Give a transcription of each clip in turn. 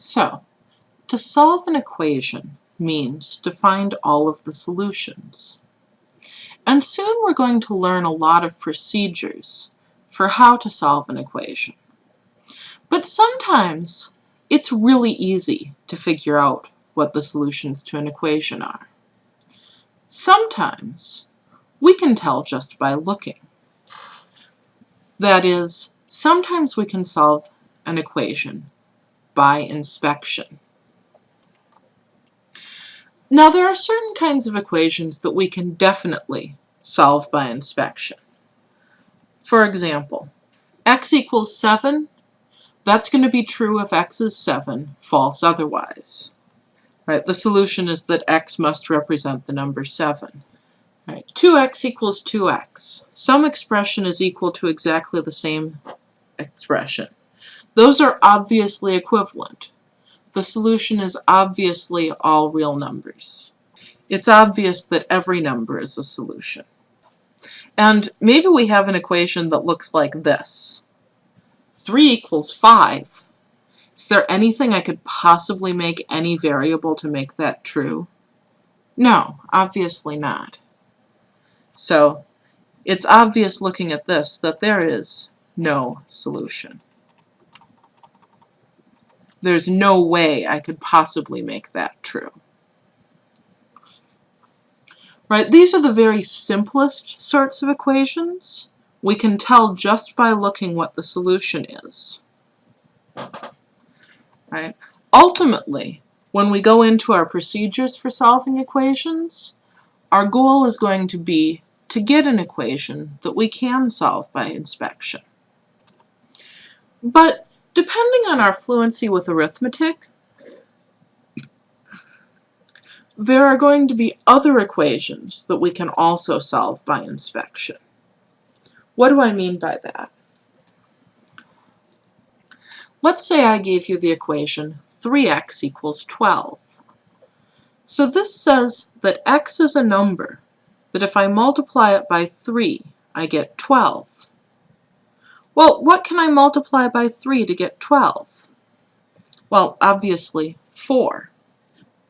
So, to solve an equation means to find all of the solutions. And soon we're going to learn a lot of procedures for how to solve an equation. But sometimes it's really easy to figure out what the solutions to an equation are. Sometimes we can tell just by looking. That is, sometimes we can solve an equation by inspection. Now there are certain kinds of equations that we can definitely solve by inspection. For example, x equals 7, that's going to be true if x is 7, false otherwise. Right, the solution is that x must represent the number 7. Right, 2x equals 2x. Some expression is equal to exactly the same expression. Those are obviously equivalent. The solution is obviously all real numbers. It's obvious that every number is a solution. And maybe we have an equation that looks like this. 3 equals 5. Is there anything I could possibly make any variable to make that true? No, obviously not. So it's obvious looking at this that there is no solution. There's no way I could possibly make that true. Right, these are the very simplest sorts of equations. We can tell just by looking what the solution is. Right? Ultimately, when we go into our procedures for solving equations, our goal is going to be to get an equation that we can solve by inspection. But depending on our fluency with arithmetic, there are going to be other equations that we can also solve by inspection. What do I mean by that? Let's say I gave you the equation 3x equals 12. So this says that x is a number that if I multiply it by 3, I get 12. Well, what can I multiply by 3 to get 12? Well, obviously 4.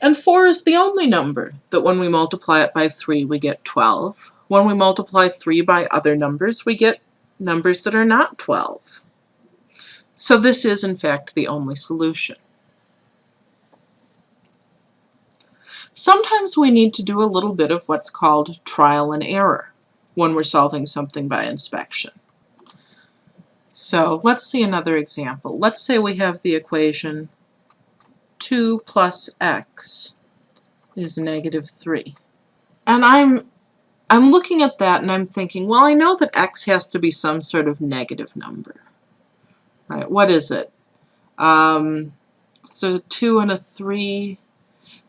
And 4 is the only number that when we multiply it by 3 we get 12. When we multiply 3 by other numbers we get numbers that are not 12. So this is in fact the only solution. Sometimes we need to do a little bit of what's called trial and error when we're solving something by inspection. So let's see another example. Let's say we have the equation 2 plus x is negative 3. And I'm I'm looking at that and I'm thinking, well, I know that x has to be some sort of negative number. Right, what is it? Um, so a 2 and a 3,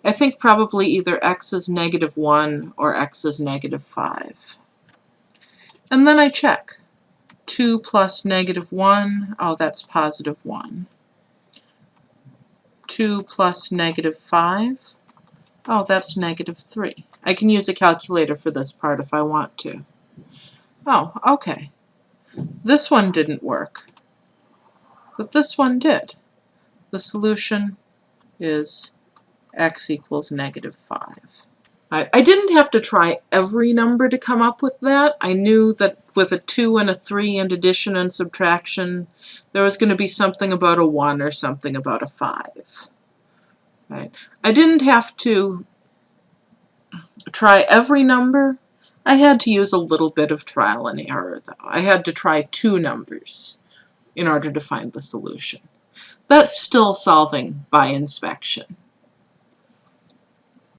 I think probably either x is negative 1 or x is negative 5. And then I check. 2 plus negative 1, oh, that's positive 1. 2 plus negative 5, oh, that's negative 3. I can use a calculator for this part if I want to. Oh, okay. This one didn't work, but this one did. The solution is x equals negative 5. I, I didn't have to try every number to come up with that. I knew that with a 2 and a 3 and addition and subtraction, there was going to be something about a 1 or something about a 5. Right? I didn't have to try every number. I had to use a little bit of trial and error, though. I had to try two numbers in order to find the solution. That's still solving by inspection.